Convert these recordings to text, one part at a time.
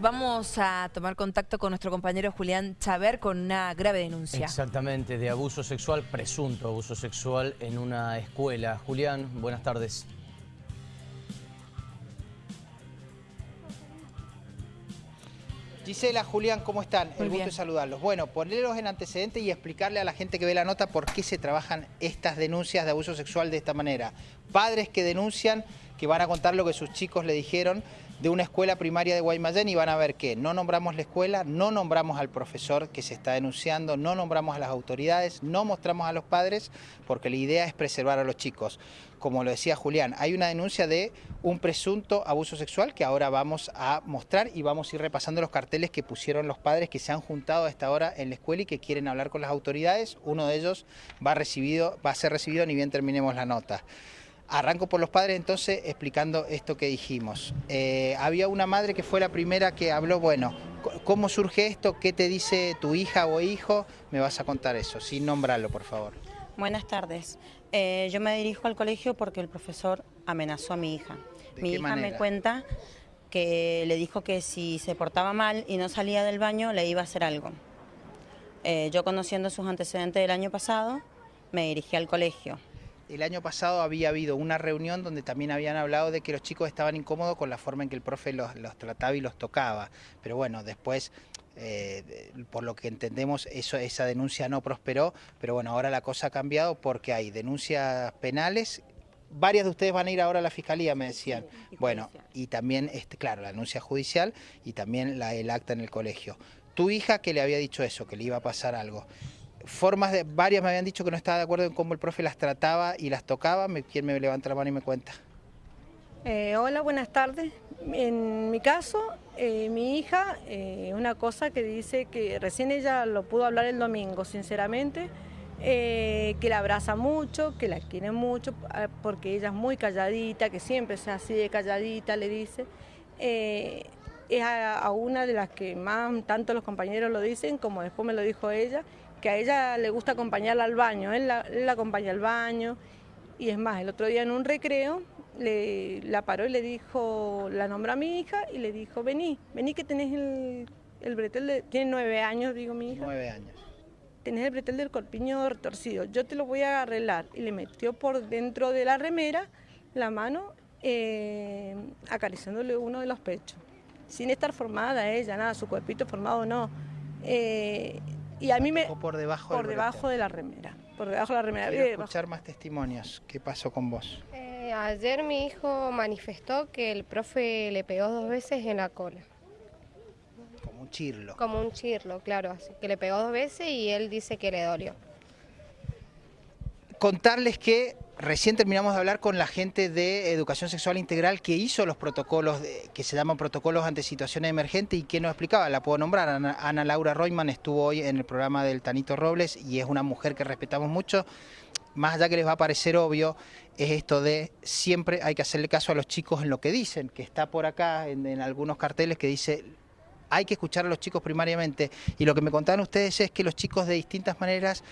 Vamos a tomar contacto con nuestro compañero Julián Chaver con una grave denuncia. Exactamente, de abuso sexual, presunto abuso sexual en una escuela. Julián, buenas tardes. Gisela, Julián, ¿cómo están? Muy El gusto bien. de saludarlos. Bueno, ponerlos en antecedentes y explicarle a la gente que ve la nota por qué se trabajan estas denuncias de abuso sexual de esta manera. Padres que denuncian, que van a contar lo que sus chicos le dijeron de una escuela primaria de Guaymallén y van a ver que no nombramos la escuela, no nombramos al profesor que se está denunciando, no nombramos a las autoridades, no mostramos a los padres, porque la idea es preservar a los chicos. Como lo decía Julián, hay una denuncia de un presunto abuso sexual que ahora vamos a mostrar y vamos a ir repasando los carteles que pusieron los padres que se han juntado a esta hora en la escuela y que quieren hablar con las autoridades. Uno de ellos va, a ser recibido ni bien terminemos la nota. Arranco por los padres entonces explicando esto que dijimos. Eh, había una madre que fue la primera que habló, bueno, ¿cómo surge esto? ¿Qué te dice tu hija o hijo? Me vas a contar eso, sin nombrarlo, por favor. Buenas tardes. Eh, yo me dirijo al colegio porque el profesor amenazó a mi hija. ¿De Mi hija manera? me cuenta que le dijo que si se portaba mal y no salía del baño le iba a hacer algo. Eh, yo conociendo sus antecedentes del año pasado, me dirigí al colegio. El año pasado había habido una reunión donde también habían hablado de que los chicos estaban incómodos con la forma en que el profe los, los trataba y los tocaba. Pero bueno, después, eh, por lo que entendemos, eso, esa denuncia no prosperó. Pero bueno, ahora la cosa ha cambiado porque hay denuncias penales. Varias de ustedes van a ir ahora a la fiscalía, me decían. y bueno, y también, este, claro, la denuncia judicial y también la, el acta en el colegio. Tu hija que le había dicho eso, que le iba a pasar algo formas de varias me habían dicho que no estaba de acuerdo en cómo el profe las trataba y las tocaba. ¿Quién me levanta la mano y me cuenta? Eh, hola, buenas tardes. En mi caso, eh, mi hija, eh, una cosa que dice que recién ella lo pudo hablar el domingo, sinceramente, que la abraza mucho, que la quiere mucho, ah, porque ella es muy calladita, que siempre es así de calladita, le dice. Es a una de las que más tanto los compañeros lo dicen, como después me lo dijo ella, que a ella le gusta acompañarla al baño, él la, él la acompaña al baño, y es más, el otro día en un recreo le, la paró y le dijo, la nombró a mi hija y le dijo, vení, vení que tenés el, el bretel, de, tiene nueve años, digo mi hija, Nueve años. tenés el bretel del corpiño retorcido, yo te lo voy a arreglar. Y le metió por dentro de la remera la mano eh, acariciándole uno de los pechos, sin estar formada ella, nada, su cuerpito formado no. Eh, y a mí me... O por debajo Por debajo de la remera, por debajo de la remera. Quiero eh, escuchar más testimonios. ¿Qué pasó con vos? Eh, ayer mi hijo manifestó que el profe le pegó dos veces en la cola, Como un chirlo. como un chirlo, claro, así que le pegó dos veces y él dice que le dolió. Contarles que recién terminamos de hablar con la gente de Educación Sexual Integral que hizo los protocolos que se llaman protocolos ante situaciones emergentes y que nos explicaba, la puedo nombrar, Ana, Laura Royman estuvo hoy en el programa del Tanito Robles y es una mujer que respetamos mucho. Más allá que les va a parecer obvio, es esto de siempre hay que hacerle caso a los chicos en lo que dicen, que está por acá en algunos carteles que dice hay que escuchar a los chicos primariamente. Y lo que me contaban ustedes es que los chicos de distintas maneras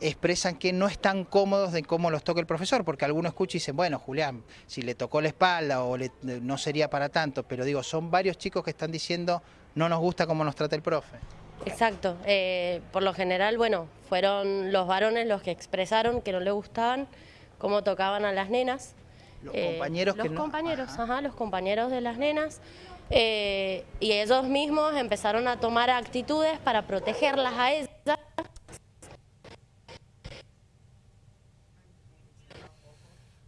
expresan que no están cómodos de cómo los toca el profesor, porque algunos escuchan y dicen, bueno, Julián, si le tocó la espalda o le- no sería para tanto, pero digo, son varios chicos que están diciendo, no nos gusta cómo nos trata el profe. Exacto. eh, por lo general, bueno, fueron los varones los que expresaron que no le gustaban cómo tocaban a las nenas. Los Eh, compañeros Los que no- compañeros, Ajá. ajá, los compañeros de las nenas. eh, y ellos mismos empezaron a tomar actitudes para protegerlas a ellas.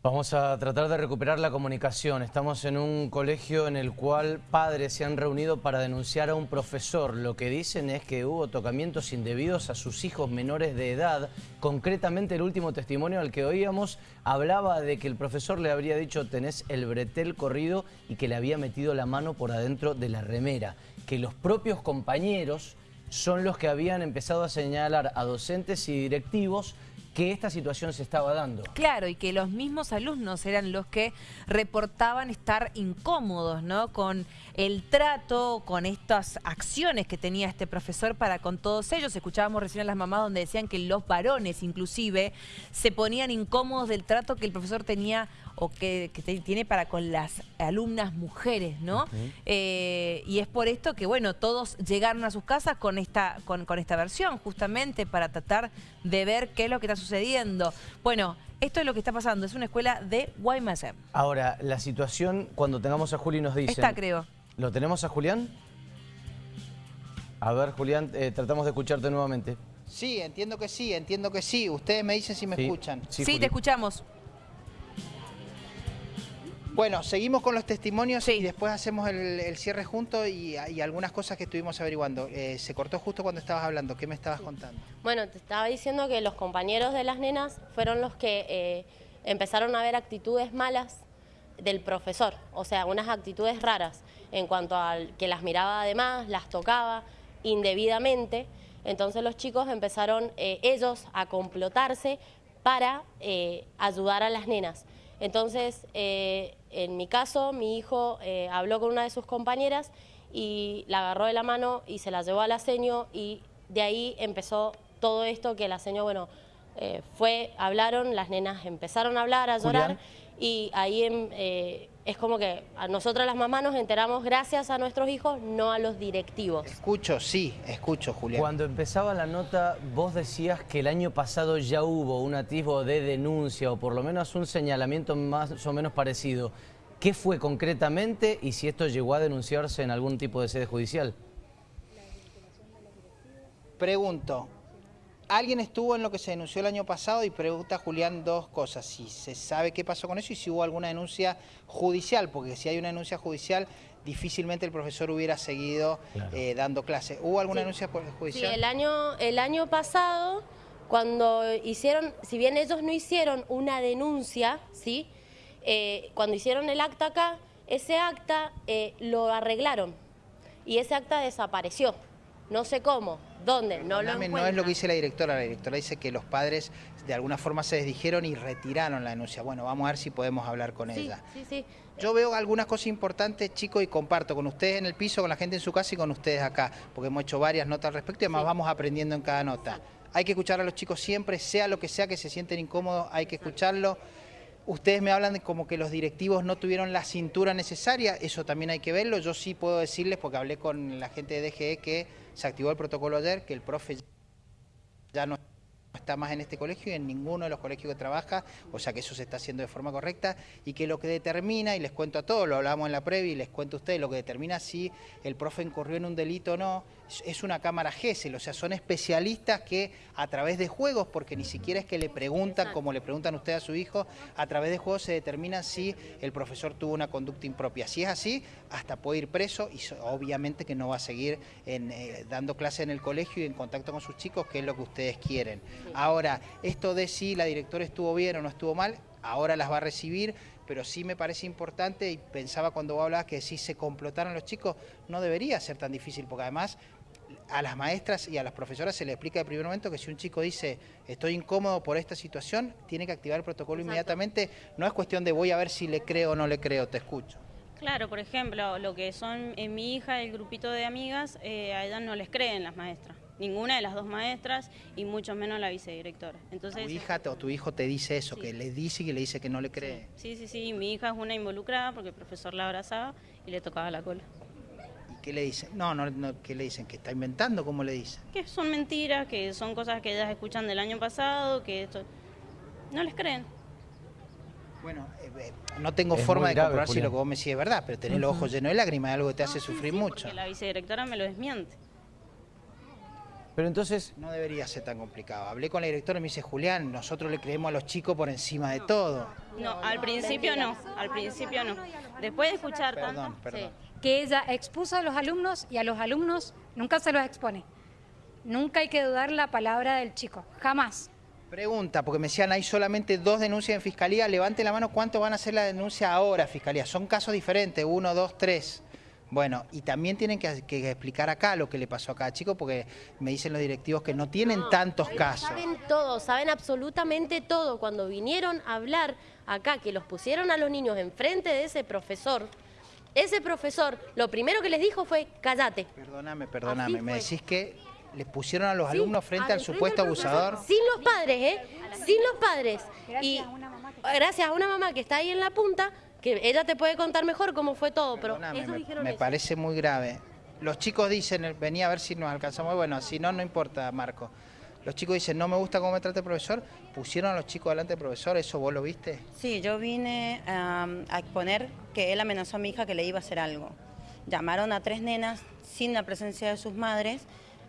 Vamos a tratar de recuperar la comunicación. Estamos en un colegio en el cual padres se han reunido para denunciar a un profesor. Lo que dicen es que hubo tocamientos indebidos a sus hijos menores de edad. Concretamente el último testimonio al que oíamos hablaba de que el profesor le habría dicho tenés el bretel corrido y que le había metido la mano por adentro de la remera. Que los propios compañeros son los que habían empezado a señalar a docentes y directivos que esta situación se estaba dando. Claro, y que los mismos alumnos eran los que reportaban estar incómodos, ¿no? Con el trato, con estas acciones que tenía este profesor para con todos ellos. Escuchábamos recién a las mamás donde decían que los varones inclusive se ponían incómodos del trato que el profesor tenía o que, tiene para con las alumnas mujeres, ¿no? Eh, y es por esto que, bueno, todos llegaron a sus casas con esta, con, con esta versión, justamente para tratar de ver qué es lo que está sucediendo. Bueno, esto es lo que está pasando, es una escuela de Guaymallén. Ahora, la situación, cuando tengamos a Juli nos dice... Está, creo. ¿Lo tenemos a Julián? A ver, Julián, eh, tratamos de escucharte nuevamente. Sí, entiendo que sí, entiendo que sí. Ustedes me dicen si me escuchan. Sí, te escuchamos. Bueno, seguimos con los testimonios y después hacemos el, cierre juntos y, algunas cosas que estuvimos averiguando. Eh, se cortó justo cuando estabas hablando. ¿Qué me estabas contando? Bueno, te estaba diciendo que los compañeros de las nenas fueron los que eh, empezaron a ver actitudes malas del profesor, o sea, unas actitudes raras en cuanto a que las miraba además, las tocaba indebidamente. Entonces los chicos empezaron eh, ellos a complotarse para ayudar a las nenas. Entonces, eh, en mi caso, mi hijo eh, habló con una de sus compañeras y la agarró de la mano y se la llevó al aseño y de ahí empezó todo esto que el aseño, bueno, eh, fue, hablaron, las nenas empezaron a hablar, a llorar y ahí em, eh, es como que a nosotras las mamás nos enteramos gracias a nuestros hijos, no a los directivos. Escucho, sí, escucho, Julián. Cuando empezaba la nota, vos decías que el año pasado ya hubo un atisbo de denuncia o por lo menos un señalamiento más o menos parecido. ¿Qué fue concretamente y si esto llegó a denunciarse en algún tipo de sede judicial? Pregunto, Alguien estuvo en lo que se denunció el año pasado y pregunta Julián dos cosas, si se sabe qué pasó con eso y si hubo alguna denuncia judicial, porque si hay una denuncia judicial difícilmente el profesor hubiera seguido eh, dando clase. ¿Hubo alguna denuncia judicial? Sí, el año, el año pasado, cuando hicieron, si bien ellos no hicieron una denuncia, ¿sí? Eh, cuando hicieron el acta acá, ese acta eh, lo arreglaron y ese acta desapareció. No sé cómo, dónde, no lo No es lo que dice la directora, la directora dice que los padres de alguna forma se desdijeron y retiraron la denuncia. Bueno, vamos a ver si podemos hablar con ella. Sí, sí. Yo veo algunas cosas importantes, chicos, y comparto con ustedes en el piso, con la gente en su casa y con ustedes acá, porque hemos hecho varias notas al respecto y además vamos aprendiendo en cada nota. Hay que escuchar a los chicos siempre, sea lo que sea que se sienten incómodos, hay que escucharlo. Ustedes me hablan de como que los directivos no tuvieron la cintura necesaria, eso también hay que verlo. Yo sí puedo decirles, porque hablé con la gente de DGE, que se activó el protocolo ayer, que el profe ya no está más en este colegio y en ninguno de los colegios que trabaja, o sea que eso se está haciendo de forma correcta y que lo que determina, y les cuento a todos, lo hablamos en la previa y les cuento a ustedes, lo que determina si el profe incurrió en un delito o no, es una cámara GESEL, o sea, son especialistas que a través de juegos, porque ni siquiera es que le preguntan, como le preguntan ustedes a su hijo, a través de juegos se determina si el profesor tuvo una conducta impropia. Si es así, hasta puede ir preso y obviamente que no va a seguir eh, dando clase en el colegio y en contacto con sus chicos, que es lo que ustedes quieren. Ahora, esto de si la directora estuvo bien o no estuvo mal, ahora las va a recibir, pero sí me parece importante y pensaba cuando vos hablabas que si se complotaron los chicos, no debería ser tan difícil, porque además a las maestras y a las profesoras se les explica de primer momento que si un chico dice estoy incómodo por esta situación, tiene que activar el protocolo inmediatamente. No es cuestión de voy a ver si le creo o no le creo, te escucho. Claro, por ejemplo, lo que son en mi hija, el grupito de amigas, eh, a ellas no les creen las maestras. Ninguna de las dos maestras y mucho menos la vicedirectora. Entonces, ¿Tu hija o tu hijo te dice eso, que le dice y le dice que no le cree? Sí, sí, sí, mi hija es una involucrada porque el profesor la abrazaba y le tocaba la cola. ¿Qué le dicen? No, no, no, ¿qué le dicen? ¿Que está inventando? ¿Cómo le dicen? Que son mentiras, que son cosas que ellas escuchan del año pasado, que esto... No les creen. Bueno, eh, eh, no tengo forma de comprobar si lo que vos me decís es verdad, pero tener los ojos llenos de lágrimas es algo que te hace sufrir mucho. la vicedirectora me lo desmiente. Pero entonces... No debería ser tan complicado. Hablé con la directora y me dice, Julián, nosotros le creemos a los chicos por encima de todo. No, al principio no, al principio no. Después de escuchar perdón, Perdón que ella expuso a los alumnos y a los alumnos nunca se los expone. Nunca hay que dudar la palabra del chico, jamás. Pregunta, porque me decían hay solamente dos denuncias en Fiscalía, levante la mano, ¿cuánto van a hacer la denuncia ahora, Fiscalía? Son casos diferentes, uno, dos, tres. Bueno, y también tienen que, que explicar acá lo que le pasó a cada chico, porque me dicen los directivos que no tienen tantos casos. Saben todo, saben absolutamente todo. Cuando vinieron a hablar acá, que los pusieron a los niños enfrente de ese profesor, ese profesor lo primero que les dijo fue, cállate. Perdóname, perdóname, me decís que les pusieron a los Sí, alumnos frente al supuesto abusador. Sin los padres, ¿eh? Sin los padres. Gracias y a una mamá que- gracias a una mamá que está ahí en la punta, que ella te puede contar mejor cómo fue todo, pero ellos dijeron me eso. parece muy grave. Los chicos dicen, venía a ver si nos alcanzamos. Bueno, si no, no importa, Marco. Los chicos dicen, no me gusta cómo me trata el profesor. Pusieron a los chicos delante del profesor, ¿eso vos lo viste? Sí, yo vine a exponer que él amenazó a mi hija que le iba a hacer algo. Llamaron a tres nenas sin la presencia de sus madres,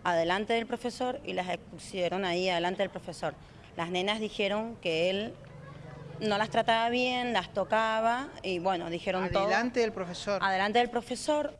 adelante del profesor, y las expusieron ahí adelante del profesor. Las nenas dijeron que él no las trataba bien, las tocaba, y bueno, dijeron todo. Adelante del profesor. Adelante del profesor.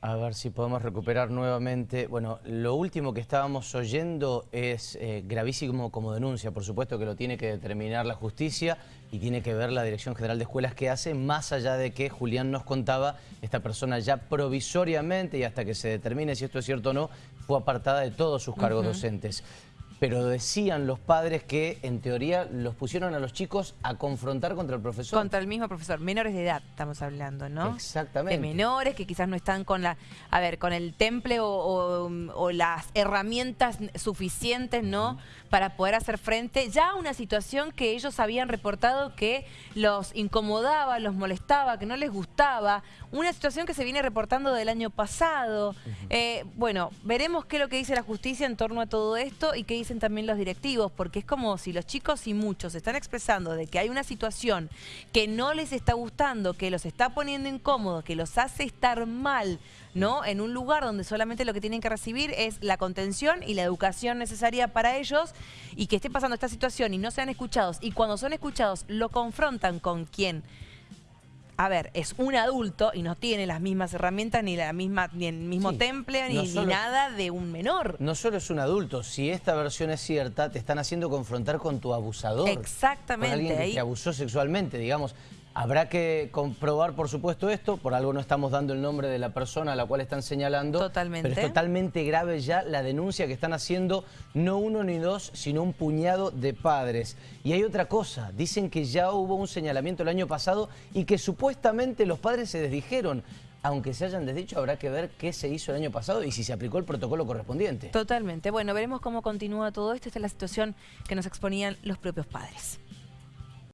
A ver si podemos recuperar nuevamente. Bueno, lo último que estábamos oyendo es eh, gravísimo como denuncia. Por supuesto que lo tiene que determinar la justicia y tiene que ver la Dirección General de Escuelas que hace, más allá de que Julián nos contaba, esta persona ya provisoriamente y hasta que se determine si esto es cierto o no, fue apartada de todos sus cargos docentes. Pero decían los padres que, en teoría, los pusieron a los chicos a confrontar contra el profesor. Contra el mismo profesor. Menores de edad estamos hablando, ¿no? Exactamente. De menores que quizás no están con la, a ver, con el temple o, o- o las herramientas suficientes, ¿no? Para poder hacer frente ya a una situación que ellos habían reportado que los incomodaba, los molestaba, que no les gustaba. Una situación que se viene reportando del año pasado. Eh, bueno, veremos qué es lo que dice la justicia en torno a todo esto y qué dicen también los directivos, porque es como si los chicos y muchos están expresando de que hay una situación que no les está gustando, que los está poniendo incómodos, que los hace estar mal, ¿no? En un lugar donde solamente lo que tienen que recibir es la contención y la educación necesaria para ellos y que esté pasando esta situación y no sean escuchados y cuando son escuchados lo confrontan con quien a ver, es un adulto y no tiene las mismas herramientas ni la misma ni el mismo Sí. temple ni, No ni nada de un menor. No solo es un adulto, si esta versión es cierta, te están haciendo confrontar con tu abusador. Exactamente, Con alguien que ahí- te abusó sexualmente, digamos. Habrá que comprobar, por supuesto, esto. Por algo no estamos dando el nombre de la persona a la cual están señalando. Totalmente. Pero es totalmente grave ya la denuncia que están haciendo no uno ni dos, sino un puñado de padres. Y hay otra cosa. Dicen que ya hubo un señalamiento el año pasado y que supuestamente los padres se desdijeron. Aunque se hayan desdicho, habrá que ver qué se hizo el año pasado y si se aplicó el protocolo correspondiente. Totalmente. Bueno, veremos cómo continúa todo esto. Esta es la situación que nos exponían los propios padres.